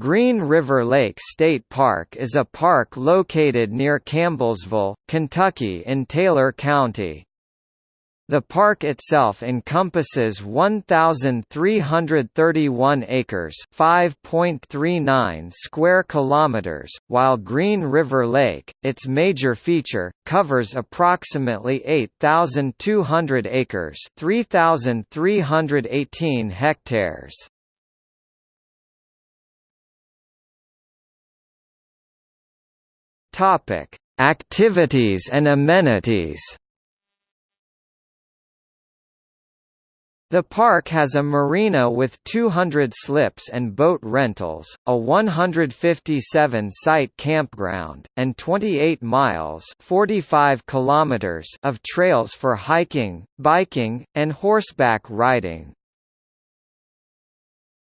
Green River Lake State Park is a park located near Campbellsville, Kentucky in Taylor County. The park itself encompasses 1331 acres, 5.39 square kilometers, while Green River Lake, its major feature, covers approximately 8200 acres, 3318 hectares. Topic: Activities and amenities. The park has a marina with 200 slips and boat rentals, a 157-site campground, and 28 miles 45 kilometers of trails for hiking, biking, and horseback riding.